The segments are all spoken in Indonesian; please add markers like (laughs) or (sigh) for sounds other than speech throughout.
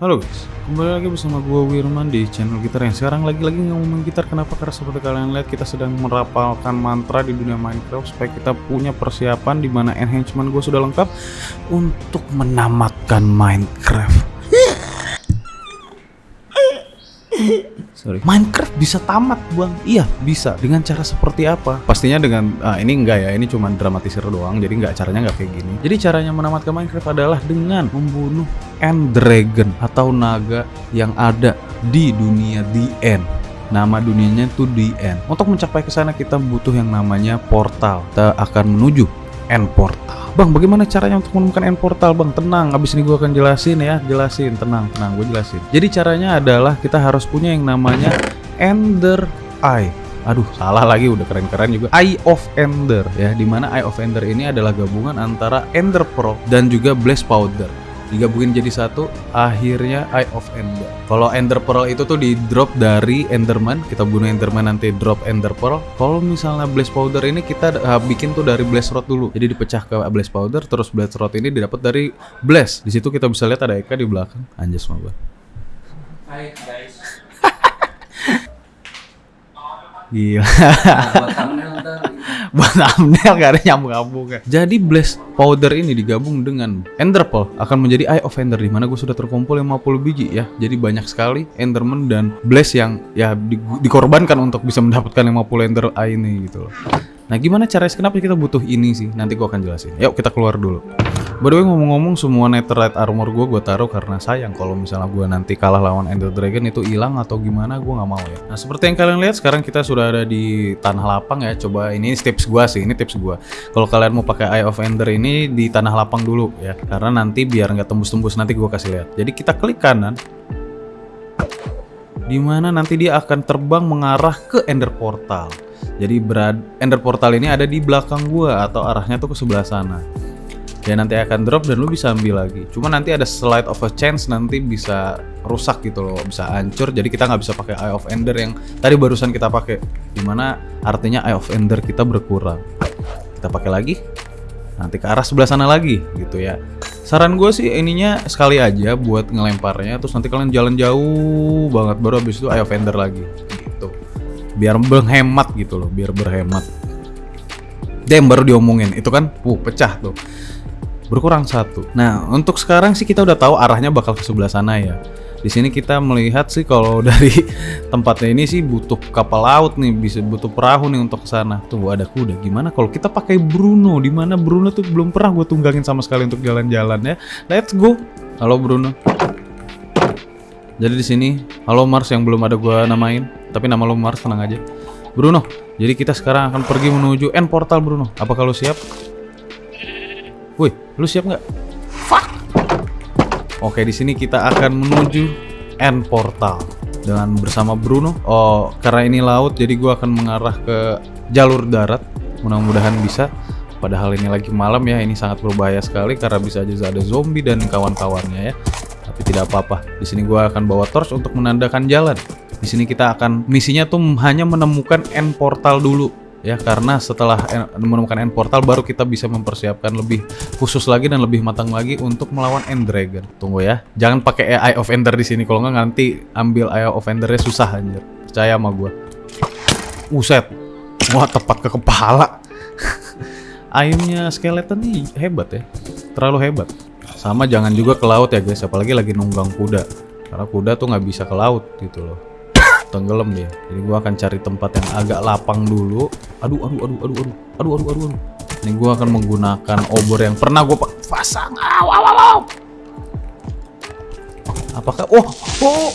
Halo guys, kembali lagi bersama gue Wirman di channel gitar yang sekarang lagi-lagi ngomongin gitar kenapa karena seperti kalian lihat kita sedang merapalkan mantra di dunia Minecraft supaya kita punya persiapan di mana enhancement gue sudah lengkap untuk menamatkan Minecraft. Sorry. Minecraft bisa tamat bang? Iya bisa. Dengan cara seperti apa? Pastinya dengan ah, ini enggak ya. Ini cuma dramatisir doang. Jadi nggak caranya nggak kayak gini. Jadi caranya menamatkan Minecraft adalah dengan membunuh End Dragon atau naga yang ada di dunia The End. Nama dunianya itu The End. Untuk mencapai ke sana kita butuh yang namanya portal. Kita akan menuju End Portal. Bang, bagaimana caranya untuk menemukan end portal, Bang? Tenang, abis ini gue akan jelasin ya, jelasin, tenang, tenang, gue jelasin. Jadi caranya adalah kita harus punya yang namanya Ender Eye. Aduh, salah lagi, udah keren-keren juga. Eye of Ender ya, di mana Eye of Ender ini adalah gabungan antara Ender Pearl dan juga Blaze Powder digabungin jadi satu akhirnya Eye of Ender kalau Ender Pearl itu tuh di drop dari Enderman kita bunuh Enderman nanti drop Ender Pearl kalau misalnya Blaze Powder ini kita uh, bikin tuh dari Blaze Rod dulu jadi dipecah ke Blaze Powder terus Blaze Rod ini didapat dari Blaze di situ kita bisa lihat ada Eka di belakang anjas mah Hai guys. (laughs) Gila. Nah, buat thumbnail ntar. (laughs) buat thumbnail gak ada nyambung-nyambung Jadi Blaze Powder ini digabung dengan Ender Pearl akan menjadi Eye of Ender di mana gue sudah terkumpul 50 biji ya. Jadi banyak sekali Enderman dan Blaze yang ya di- dikorbankan untuk bisa mendapatkan 50 Ender Eye ini gitu loh. Nah gimana caranya kenapa kita butuh ini sih? Nanti gue akan jelasin. Yuk kita keluar dulu. By the ngomong-ngomong semua netherite armor gue gue taruh karena sayang kalau misalnya gue nanti kalah lawan Ender Dragon itu hilang atau gimana gue nggak mau ya. Nah seperti yang kalian lihat sekarang kita sudah ada di tanah lapang ya. Coba ini tips gue sih, ini tips gue. Kalau kalian mau pakai Eye of Ender ini di tanah lapang dulu ya, karena nanti biar nggak tembus-tembus nanti gue kasih lihat. Jadi kita klik kanan, di mana nanti dia akan terbang mengarah ke Ender Portal. Jadi berad Ender Portal ini ada di belakang gua atau arahnya tuh ke sebelah sana. Dia nanti akan drop dan lu bisa ambil lagi. Cuma nanti ada slide of a chance nanti bisa rusak gitu loh, bisa hancur. Jadi kita nggak bisa pakai Eye of Ender yang tadi barusan kita pakai. Di mana artinya Eye of Ender kita berkurang. Kita pakai lagi. Nanti ke arah sebelah sana lagi gitu ya. Saran gue sih ininya sekali aja buat ngelemparnya. Terus nanti kalian jalan jauh banget baru habis itu Eye of Ender lagi gitu. Biar berhemat gitu loh, biar berhemat. Dem baru diomongin itu kan, uh pecah tuh berkurang satu. Nah, untuk sekarang sih kita udah tahu arahnya bakal ke sebelah sana ya. Di sini kita melihat sih kalau (laughs) dari tempatnya ini sih butuh kapal laut nih, bisa butuh perahu nih untuk ke sana. Tuh ada kuda. Gimana kalau kita pakai Bruno? Di mana Bruno tuh belum pernah gue tunggangin sama sekali untuk jalan-jalan ya. Let's go. Halo Bruno. Jadi di sini, halo Mars yang belum ada gue namain, tapi nama lo Mars tenang aja. Bruno. Jadi kita sekarang akan pergi menuju end portal Bruno. Apa kalau siap? Wih, lu siap nggak? Fuck. Oke, di sini kita akan menuju end portal dengan bersama Bruno. Oh, karena ini laut, jadi gua akan mengarah ke jalur darat. Mudah-mudahan bisa. Padahal ini lagi malam ya, ini sangat berbahaya sekali karena bisa aja ada zombie dan kawan-kawannya ya. Tapi tidak apa-apa. Di sini gua akan bawa torch untuk menandakan jalan. Di sini kita akan misinya tuh hanya menemukan end portal dulu ya karena setelah en- menemukan end portal baru kita bisa mempersiapkan lebih khusus lagi dan lebih matang lagi untuk melawan end dragon. Tunggu ya. Jangan pakai Eye of Ender di sini kalau nggak nanti ambil Eye of Endernya susah anjir. Percaya sama gua. Uset. Wah, tepat ke kepala. (laughs) Ayamnya skeleton nih hebat ya. Terlalu hebat. Sama jangan juga ke laut ya guys, apalagi lagi nunggang kuda. Karena kuda tuh nggak bisa ke laut gitu loh tenggelam dia. Jadi gua akan cari tempat yang agak lapang dulu. Aduh, aduh, aduh, aduh, aduh, aduh, aduh, aduh. aduh. Ini gua akan menggunakan obor yang pernah gua pa- pasang. Aw, aw, aw, aw. Apakah, oh, oh,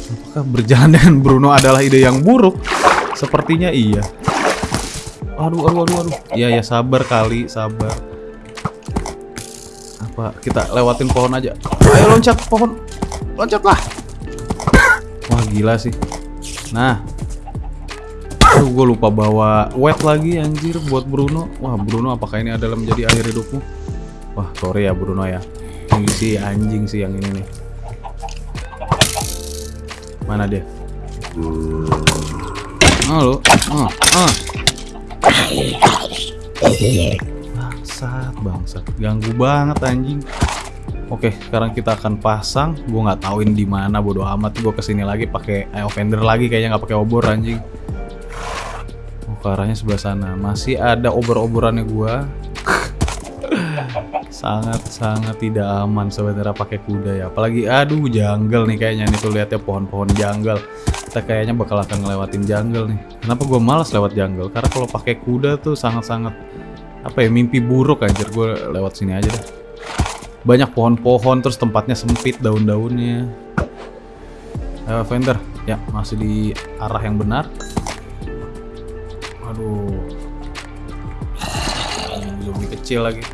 apakah berjalan dengan Bruno adalah ide yang buruk? Sepertinya iya. Aduh, aduh, aduh, aduh. Iya, ya sabar kali, sabar. Apa kita lewatin pohon aja? Ayo loncat pohon, loncatlah. Gila sih. Nah. Aduh gue lupa bawa wet lagi anjir buat Bruno. Wah Bruno apakah ini adalah menjadi akhir hidupmu? Wah sorry ya Bruno ya. Ini sih anjing sih yang ini nih. Mana dia? Halo. Oh, oh. Bangsat, bangsat. Ganggu banget anjing. Oke, sekarang kita akan pasang. Gue nggak tauin di mana, bodo amat. Gue ke sini lagi pakai eh, offender lagi, kayaknya nggak pakai obor anjing. Oh, ke sebelah sana. Masih ada obor-oborannya gue. (laughs) Sangat-sangat tidak aman sebenarnya pakai kuda ya. Apalagi, aduh, jungle nih kayaknya nih tuh lihat ya pohon-pohon jungle. Kita kayaknya bakal akan ngelewatin jungle nih. Kenapa gue malas lewat jungle? Karena kalau pakai kuda tuh sangat-sangat apa ya mimpi buruk anjir gue lewat sini aja deh banyak pohon-pohon terus tempatnya sempit daun-daunnya. Fender. Ya masih di arah yang benar. Aduh. Zombie kecil lagi.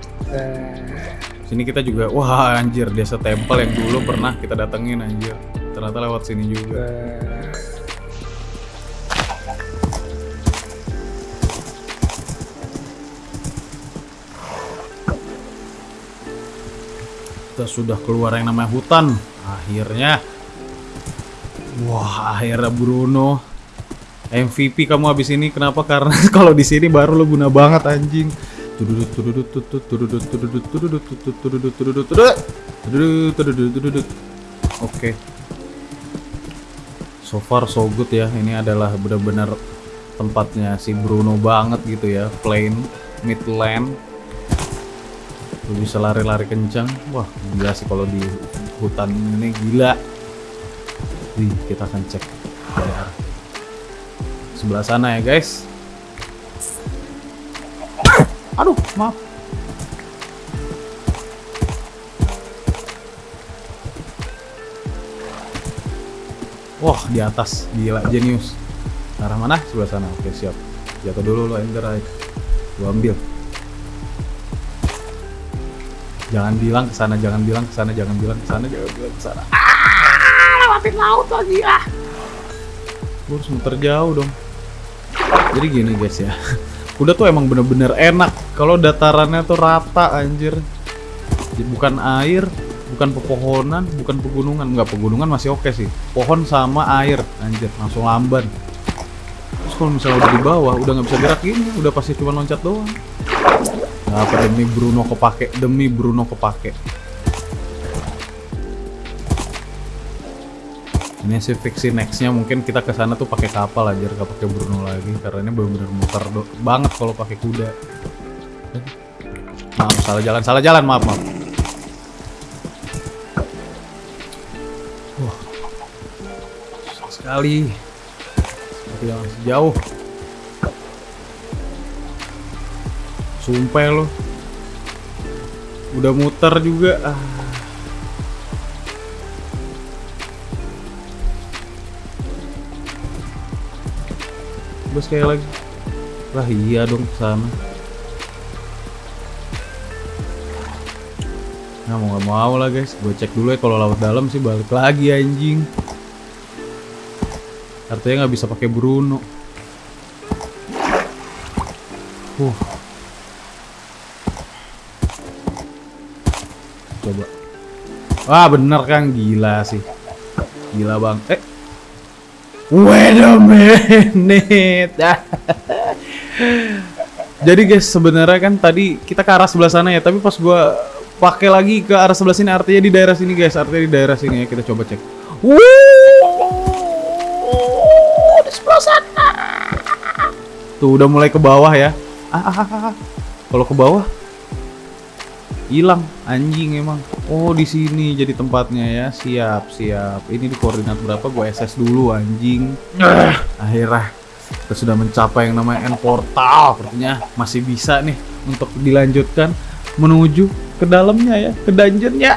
Sini kita juga wah anjir desa tempel yang dulu pernah kita datengin anjir. Ternyata lewat sini juga kita sudah keluar yang namanya hutan. Akhirnya wah akhirnya Bruno MVP kamu habis ini kenapa? Karena (laughs) kalau di sini baru lo guna banget anjing. Oke. So far so good ya. Ini adalah benar-benar tempatnya si Bruno banget gitu ya. Plain midland Lu bisa lari-lari kencang wah gila sih kalau di hutan ini gila. Wih, kita akan cek dari sebelah sana ya guys. Aduh maaf. Wah di atas gila jenius arah mana? Sebelah sana. Oke siap. Jatuh dulu lo ender gua ambil Jangan bilang ke sana, jangan bilang ke sana, jangan bilang ke sana, jangan bilang ke sana. Ah, lewatin laut lagi ah. Gue harus muter jauh dong. Jadi gini guys ya. (laughs) Kuda tuh emang bener-bener enak kalau datarannya tuh rata anjir. Jadi bukan air, bukan pepohonan, bukan pegunungan. Enggak, pegunungan masih oke sih. Pohon sama air anjir, langsung lamban. Terus kalau misalnya udah di bawah, udah nggak bisa gerak gini, udah pasti cuma loncat doang. Apa demi Bruno kepake, demi Bruno kepake. Ini sih fiksi nextnya mungkin kita ke sana tuh pakai kapal aja, nggak pakai Bruno lagi karena ini benar-benar muter banget kalau pakai kuda. Maaf salah jalan, salah jalan, maaf maaf. Wah, sekali. Seperti yang jauh. Sumpah lo. Udah muter juga. Ah. Terus kayak lagi. Lah iya dong sana. Nah mau nggak mau lah guys, gue cek dulu ya kalau laut dalam sih balik lagi anjing. Artinya nggak bisa pakai Bruno. Uh. Coba. Wah bener kan gila sih. Gila bang. Eh. Wait a minute. (laughs) Jadi guys sebenarnya kan tadi kita ke arah sebelah sana ya, tapi pas gua pakai lagi ke arah sebelah sini artinya di daerah sini guys, artinya di daerah sini ya kita coba cek. Wuh, di. Tuh udah mulai ke bawah ya. Ah, ah, ah, ah. Kalau ke bawah hilang anjing emang. Oh di sini jadi tempatnya ya. Siap siap. Ini di koordinat berapa? Gue SS dulu anjing. Akhirnya kita sudah mencapai yang namanya end portal. Sepertinya masih bisa nih untuk dilanjutkan menuju ke dalamnya ya, ke dungeonnya.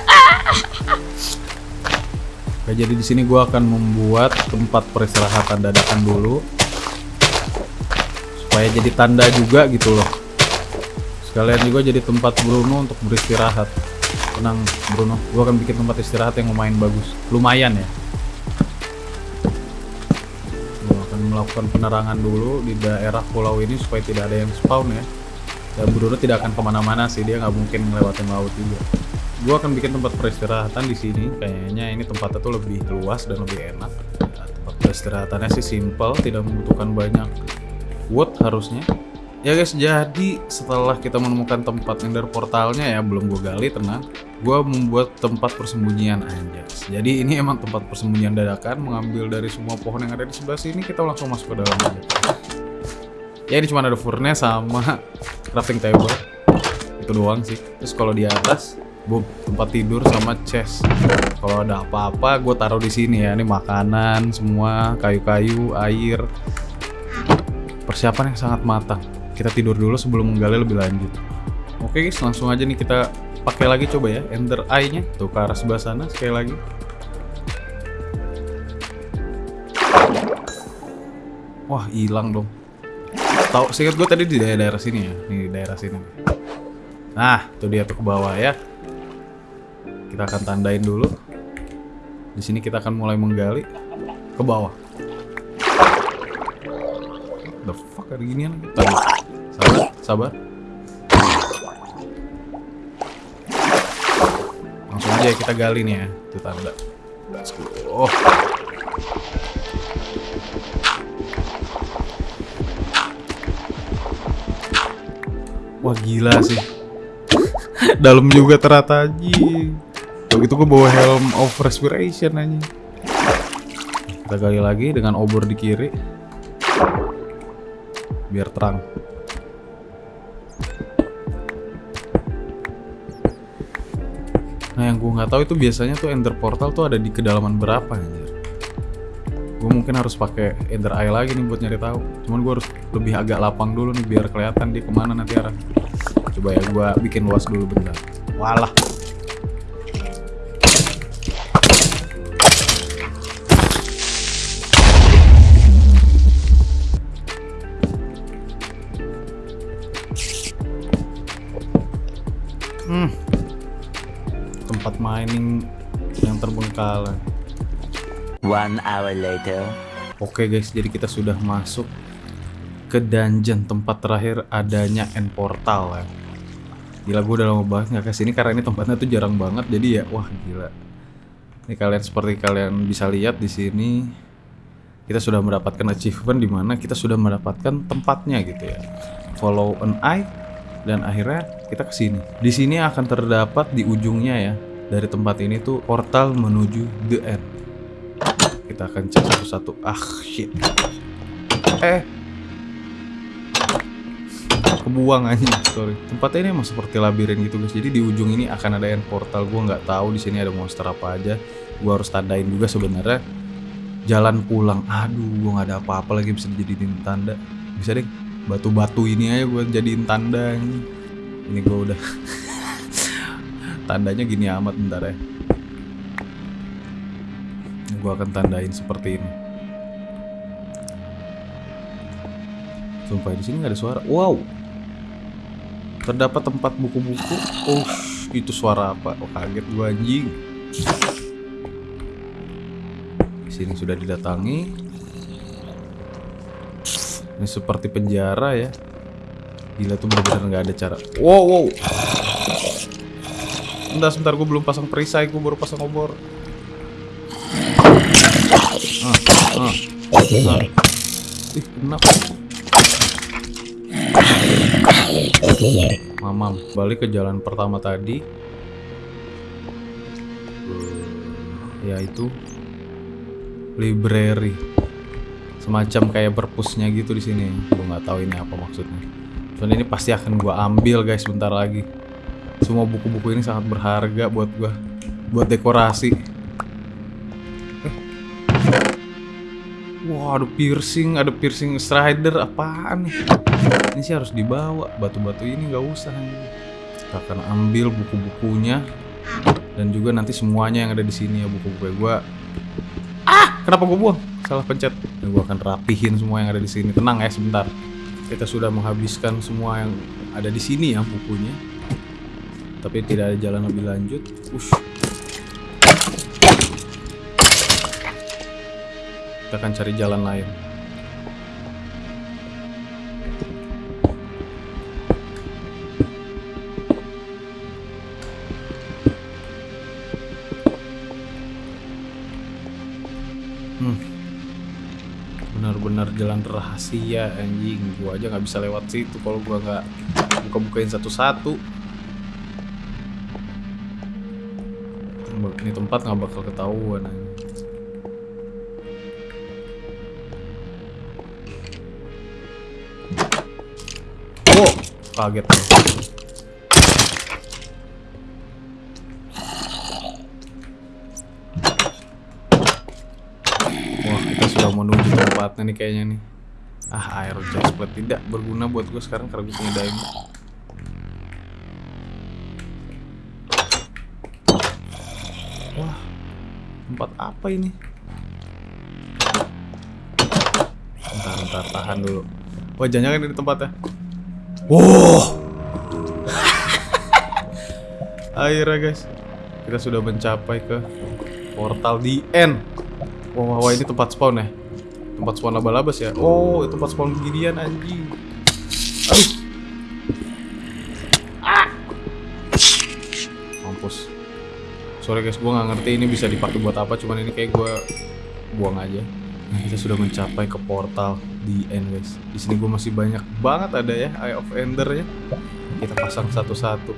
Oke, jadi di sini gue akan membuat tempat peristirahatan dadakan dulu supaya jadi tanda juga gitu loh. Sekalian juga jadi tempat Bruno untuk beristirahat. Tenang Bruno, gue akan bikin tempat istirahat yang lumayan bagus, lumayan ya. Gue akan melakukan penerangan dulu di daerah pulau ini supaya tidak ada yang spawn ya. Dan Bruno tidak akan ke mana-mana sih, dia nggak mungkin ngelewatin laut juga. Gue akan bikin tempat peristirahatan di sini. Kayaknya ini tempatnya tuh lebih luas dan lebih enak. Tempat peristirahatannya sih simple, tidak membutuhkan banyak wood harusnya. Ya guys, jadi setelah kita menemukan tempat ender portalnya ya, belum gue gali tenang. Gue membuat tempat persembunyian anjas. Jadi ini emang tempat persembunyian dadakan, mengambil dari semua pohon yang ada di sebelah sini, kita langsung masuk ke dalam aja. Ya ini cuma ada furnace sama crafting table. Itu doang sih. Terus kalau di atas, boom, tempat tidur sama chest. Kalau ada apa-apa, gue taruh di sini ya. Ini makanan, semua kayu-kayu, air. Persiapan yang sangat matang. Kita tidur dulu sebelum menggali lebih lanjut. Oke guys, langsung aja nih kita pakai lagi coba ya Ender Eye-nya tuh ke arah sebelah sana sekali lagi. Wah hilang dong. Tahu singkat gue tadi di daerah, daerah sini ya, nih di daerah sini. Nah, tuh dia tuh ke bawah ya. Kita akan tandain dulu. Di sini kita akan mulai menggali ke bawah. The fuck ada ginian? Sabar, sabar. Langsung aja kita gali nih ya, itu tanda. Oh. Wah gila sih. (laughs) Dalam juga ternyata anjing. Kalau gitu gue bawa helm of respiration aja. Kita gali lagi dengan obor di kiri. Biar terang. Gue nggak tahu itu biasanya tuh Ender Portal tuh ada di kedalaman berapa anjir. Gue mungkin harus pakai Ender Eye lagi nih buat nyari tahu. Cuman gue harus lebih agak lapang dulu nih biar kelihatan dia ke mana nanti arah. Coba ya gue bikin luas dulu bentar. Walah. Hmm. Tempat mining yang terbengkalai. One hour later. Oke guys, jadi kita sudah masuk ke dungeon tempat terakhir adanya end portal ya. Gila gue udah lama banget nggak ke sini karena ini tempatnya tuh jarang banget jadi ya wah gila. Ini kalian seperti kalian bisa lihat di sini kita sudah mendapatkan achievement di mana kita sudah mendapatkan tempatnya gitu ya. Follow an eye dan akhirnya kita ke sini. Di sini akan terdapat di ujungnya ya dari tempat ini tuh portal menuju the end. Kita akan cek satu-satu. Ah shit. Eh. Kebuang aja, sorry. Tempatnya ini emang seperti labirin gitu guys. Jadi di ujung ini akan ada end portal. Gua nggak tahu di sini ada monster apa aja. Gua harus tandain juga sebenarnya. Jalan pulang. Aduh, gua nggak ada apa-apa lagi bisa dijadiin tanda. Bisa deh. Batu-batu ini aja gua jadiin tanda. Ini, gua udah. (laughs) Tandanya gini amat bentar ya. Gue akan tandain seperti ini. Sumpah di sini nggak ada suara. Wow. Terdapat tempat buku-buku. Oh, itu suara apa? Oh, kaget gue anjing. Di sini sudah didatangi. Ini seperti penjara ya. Gila tuh benar-benar nggak ada cara. Wow, wow. Bentar, sebentar gue belum pasang perisai, gue baru pasang obor. Ah, ah, ah. Ih, enak. Mamam, balik ke jalan pertama tadi. Yaitu library. Semacam kayak perpusnya gitu di sini. Gue nggak tahu ini apa maksudnya. Soalnya ini pasti akan gue ambil guys bentar lagi. Semua buku-buku ini sangat berharga buat gue, buat dekorasi. Wah, ada piercing, ada piercing strider, apaan nih? Ini sih harus dibawa, batu-batu ini nggak usah. Kita akan ambil buku-bukunya dan juga nanti semuanya yang ada di sini ya buku-buku gue. Ah, kenapa gue buang? Salah pencet. Gue akan rapihin semua yang ada di sini. Tenang ya sebentar. Kita sudah menghabiskan semua yang ada di sini ya bukunya. Tapi tidak ada jalan lebih lanjut. Ush. Kita akan cari jalan lain. Hmm. Benar-benar jalan rahasia anjing. Gua aja nggak bisa lewat situ kalau gua nggak buka-bukain satu-satu. Tempat nggak bakal ketahuan. Oh, kaget. Wah, kita sudah menuju tempatnya nih kayaknya nih. Ah, air chestplate tidak berguna buat gue sekarang karena gue punya diamond. Tempat apa ini? Bentar, bentar, tahan dulu. Wah, jangan-jangan ini tempatnya. Wow. (laughs) Akhirnya guys, kita sudah mencapai ke portal di end. Wah, wah, wah, ini tempat spawn ya? Tempat spawn laba-labas ya? Oh, tempat spawn beginian anjing. Sorry guys, gua nggak ngerti ini bisa dipakai buat apa. Cuman ini kayak gua buang aja. Nah, kita sudah mencapai ke portal di end guys. Di sini gua masih banyak banget ada ya Eye of Ender ya. Kita pasang satu-satu.